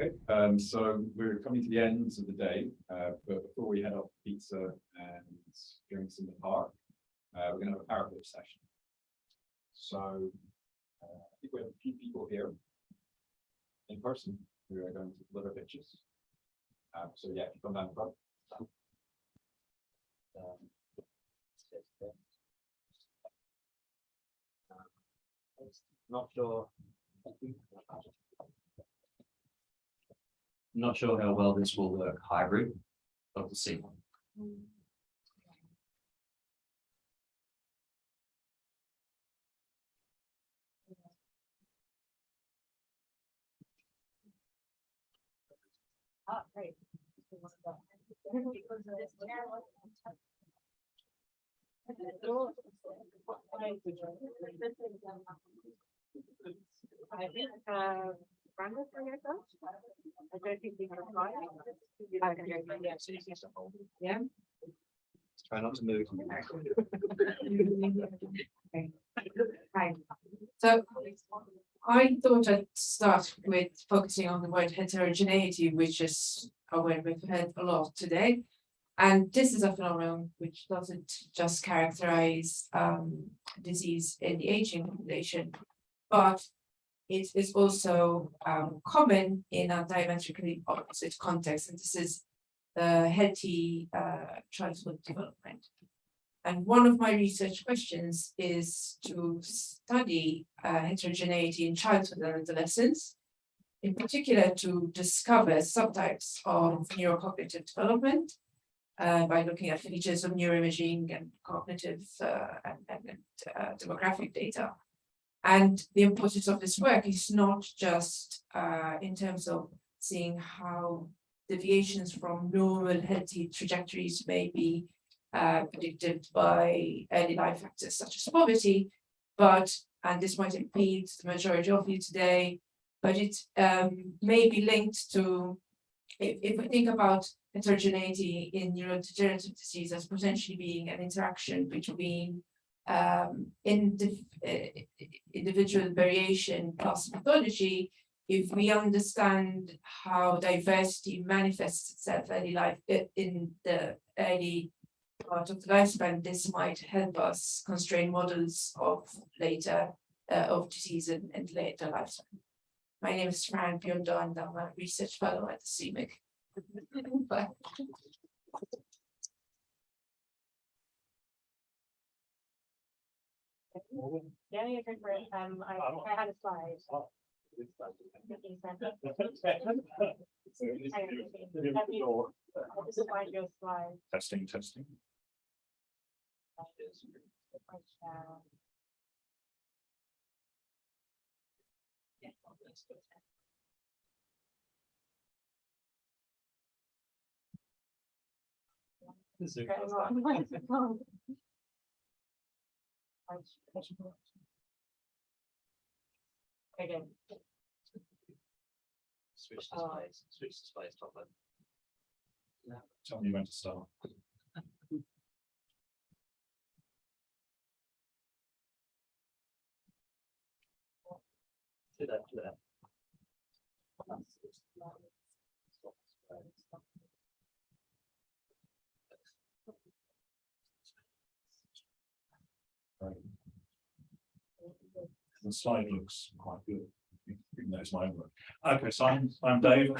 Okay, um, so we're coming to the ends of the day, uh, but before we head off to pizza and drinks in the park, uh, we're gonna have a power flip session. So, uh, I think we have a few people here in person who are going to deliver pitches. Uh, so yeah, if you come down the front. Um, Not sure. Not sure how well this will work hybrid, but we'll see. Ah, great. I think, uh, Brandon for yourself? I don't think we have a slide. Yeah. Try not to move. Right. So I thought I'd start with focusing on the word heterogeneity, which is a word we've heard a lot today. And this is a phenomenon which doesn't just characterize um disease in the aging population, but it is also um common in a diametrically opposite context, and this is the healthy uh childhood development. And one of my research questions is to study uh, heterogeneity in childhood and adolescence. In particular, to discover subtypes of neurocognitive development uh, by looking at features of neuroimaging and cognitive uh, and, and, uh, demographic data. And the importance of this work is not just uh, in terms of seeing how deviations from normal healthy trajectories may be uh, predicted by early life factors such as poverty, but, and this might impede the majority of you today, but it um, may be linked to, if, if we think about heterogeneity in neurodegenerative disease as potentially being an interaction between um, indiv uh, individual variation plus pathology, if we understand how diversity manifests itself early life in the early part of the lifespan, this might help us constrain models of later uh, of disease and, and later lifespan. My name is Fran Biondo and I'm a research fellow at the CMIC. Bye. Yeah, yeah, go for it. Um, I, I had a slide. This is why your slide. Testing, testing. Again, Switch Oh. displays, switch displays top left. Tell me when to start. Do that, do that. The slide looks quite good. Even though it's my work. Okay, so I'm, I'm Dave.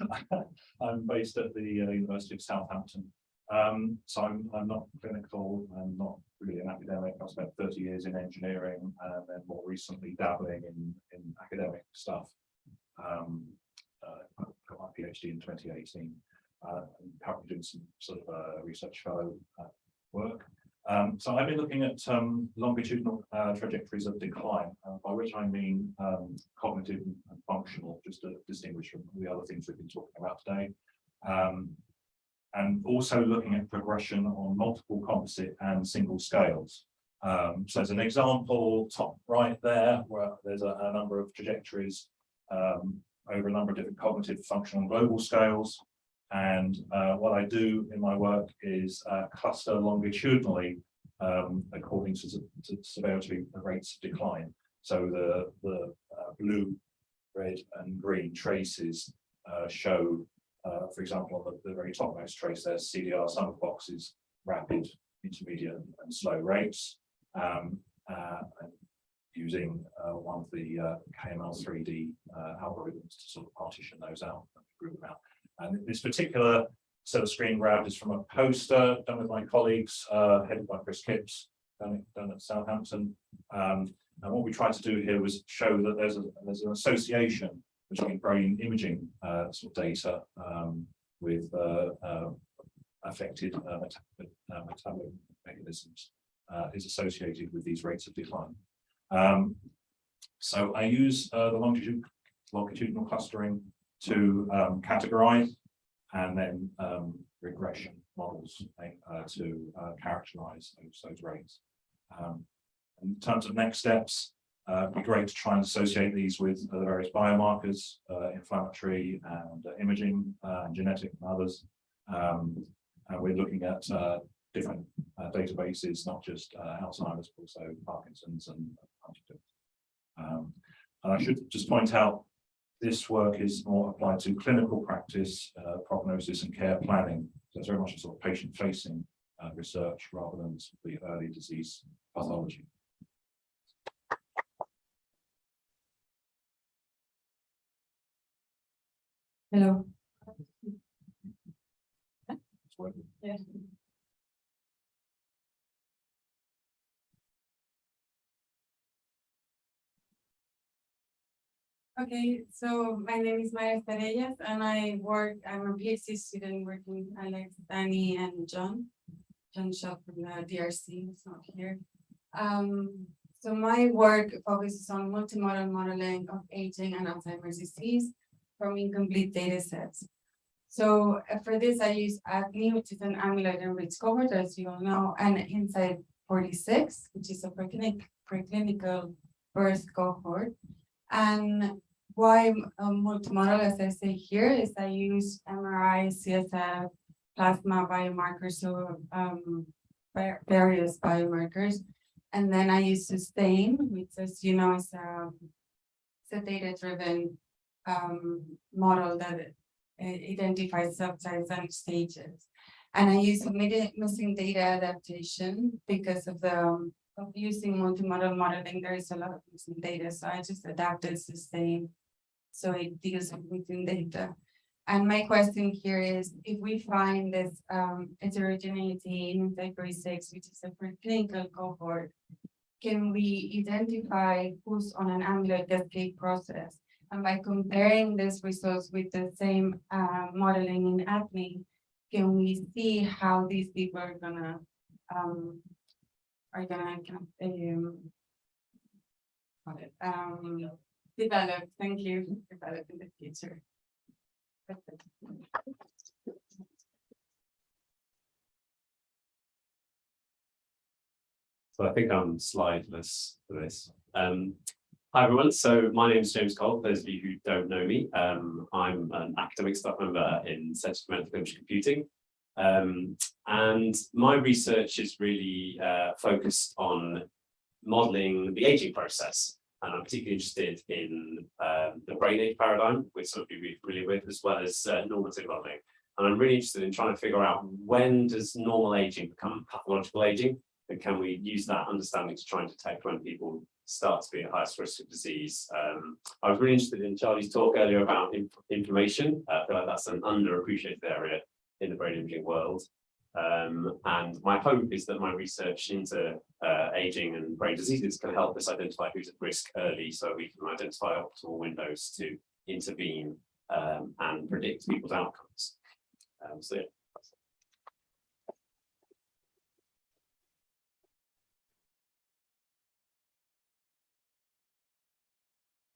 I'm based at the uh, University of Southampton. Um, so I'm, I'm not clinical, I'm not really an academic. I spent thirty years in engineering and then more recently dabbling in, in academic stuff. Um, uh, got my PhD in twenty eighteen. Uh, I'm currently doing some sort of uh, research fellow uh, work. Um, so I've been looking at um, longitudinal uh, trajectories of decline, uh, by which I mean um, cognitive and functional, just to distinguish from the other things we've been talking about today. Um, and also looking at progression on multiple composite and single scales. Um, so as an example, top right there, where there's a, a number of trajectories um, over a number of different cognitive, functional, global scales. And uh, what I do in my work is uh, cluster longitudinally um, according to, to severity rates of decline. So the, the uh, blue, red and green traces uh, show, uh, for example, on the, the very topmost trace, there's CDR sum of boxes, rapid, intermediate and slow rates. Um, uh, using one of the KML three D uh, algorithms to sort of partition those out, and group them out. And this particular set of screen grab is from a poster done with my colleagues, uh, headed by Chris Kipps, done, at- done at Southampton. Um, and what we tried to do here was show that there's a, there's an association between brain imaging, uh, sort of data, um, with, uh, uh, affected, uh, meta- metabolic mechanisms, is associated with these rates of decline. Um, so I use, the longitudinal clustering to, um, categorize and then, um, regression models, uh, to, uh, characterize those, those rates. Um, in terms of next steps, uh, it'd be great to try and associate these with the various biomarkers, uh, inflammatory and uh, imaging, uh, and genetic and others. Um, and we're looking at, different, databases, not just, Alzheimer's, but also Parkinson's and Huntington's. Um, and I should just point out, this work is more applied to clinical practice, uh, prognosis and care planning. So it's very much a sort of patient facing, uh, research rather than the early disease pathology. Hello. It's Okay, so my name is Mar Estarellas and I work, I'm a PhD student working with Alex, Danny and John. John Schott from the DRC, is not here. Um, so my work focuses on multimodal modeling of aging and Alzheimer's disease from incomplete data sets. So uh, for this, I use ADNI, which is an amyloid enriched cohort, as you all know, and Insight forty-six, which is a preclinic, preclinical birth cohort. And why um, multimodal, as I say here, is I use MRI, CSF, plasma biomarkers, so um, various biomarkers. And then I use SuStaIn, which as you know, is a, a data-driven um, model that identifies subtypes and stages. And I use missing data adaptation because of the um, of using multimodal modeling, there is a lot of missing data, so I just adapted SuStaIn. So it deals with data. And my question here is, if we find this um heterogeneity in category six, which is a preclinical cohort. Can we identify who's on an amyloid cascade process? And by comparing this results with the same uh modeling in ADNI. Can we see how these people are gonna um are gonna um. um, develop, thank you, develop in the future. So I think I'm slideless for this. Um, hi everyone, so my name is James Cole, for those of you who don't know me, um, I'm an academic staff member in Centre for Medical Computing. Um, and my research is really uh, focused on modeling the aging process. And I'm particularly interested in um, the brain age paradigm, which some of you will be familiar with, as well as uh, normative modeling. And I'm really interested in trying to figure out when does normal aging become pathological aging? And can we use that understanding to try and detect when people start to be at highest risk of disease? Um, I was really interested in Charlie's talk earlier about inf- inflammation. Uh, I feel like that's an underappreciated area in the brain imaging world. Um, and my hope is that my research into uh, aging and brain diseases can help us identify who's at risk early so we can identify optimal windows to intervene um, and predict people's outcomes. Um, so yeah.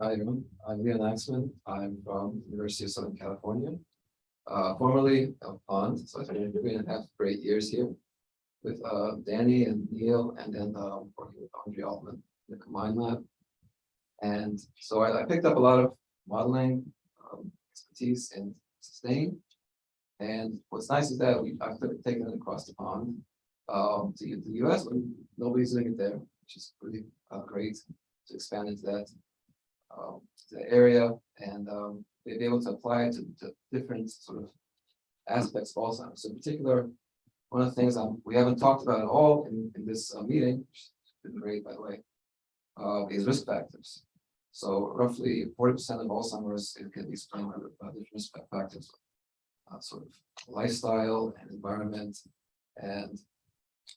Hi, everyone. I'm Leon Aksman. I'm from University of Southern California. Uh, formerly of Pond, so I spent three and a half great years here with uh Danny and Neil and then uh working with Andre Altmann, in the combined lab. And so I I picked up a lot of modeling um, expertise and SuStaIn. And what's nice is that we, I've taken it across the pond um to the US, but nobody's doing it there, which is really uh great to expand into that um, area and, um, they'd be able to apply it to, to different sort of aspects of Alzheimer's. In particular, one of the things um, we haven't talked about at all in, in this uh, meeting, which been great, by the way, uh, is risk factors. So roughly forty percent of Alzheimer's it can be explained by by different risk factors. Uh, sort of lifestyle and environment and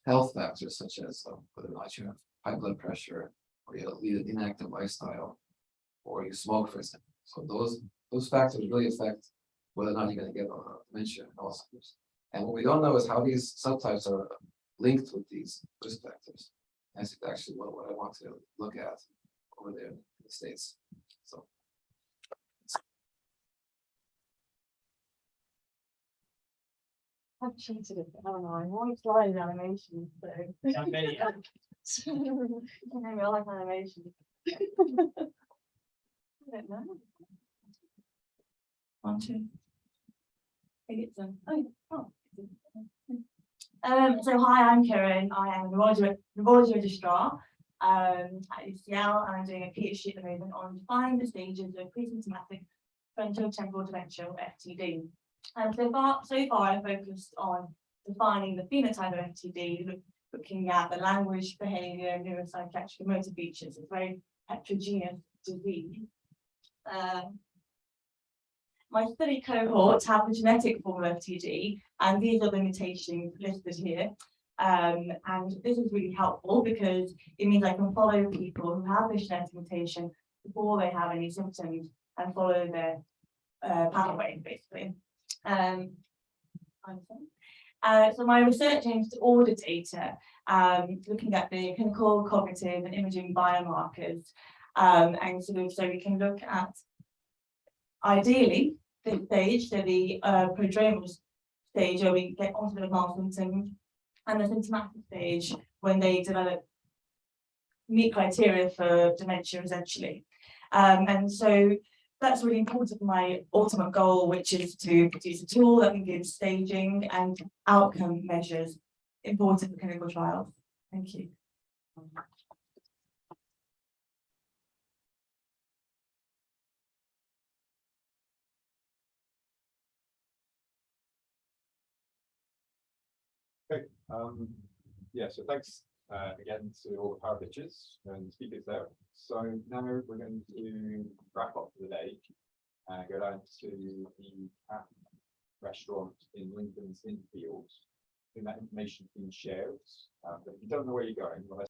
health factors such as uh, whether or not you have high blood pressure or you lead an inactive lifestyle or you smoke, for example. So those, those factors really affect whether or not you're gonna get uh, dementia and Alzheimer's. And what we don't know is how these subtypes are linked with these risk factors. That's actually what, what I want to look at over there in the States, so. I've cheated it, haven't I? One slide animation, so. many. You know, I like animation. I don't know. One, two. I some, oh, oh. Um, so hi, I'm Karen, I am a neurology, neurology registrar, um, at UCL, and I'm doing a PhD at the moment on defining the stages of pre-symptomatic frontotemporal dementia, or FTD. And so far, so far I focused on defining the phenotype of FTD, look- looking at the language, behavior, neuropsychiatric and motor features, it's a very heterogeneous disease. Um, my study cohort have the genetic form of FTD, and these are the mutations listed here. Um, and this is really helpful because it means I can follow people who have this genetic mutation before they have any symptoms and follow their uh, pathway, basically. Um, uh, so my research aims to order data, um, looking at the clinical, cognitive and imaging biomarkers. Um, and sort of, so we can look at ideally, the stage, so the uh prodromal stage where we get onto the advanced symptoms. And the symptomatic stage when they develop. Meet criteria for dementia essentially. Um, and so that's really important for my ultimate goal, which is to produce a tool that can give staging and outcome measures important for clinical trials. Thank you. Um, yeah, so thanks uh, again to all the power pitches and speakers there. So now we're going to wrap up for the day and go down to the Cat restaurant in Lincoln's Inn Fields. I think that information's been shared, uh, but if you don't know where you're going, well,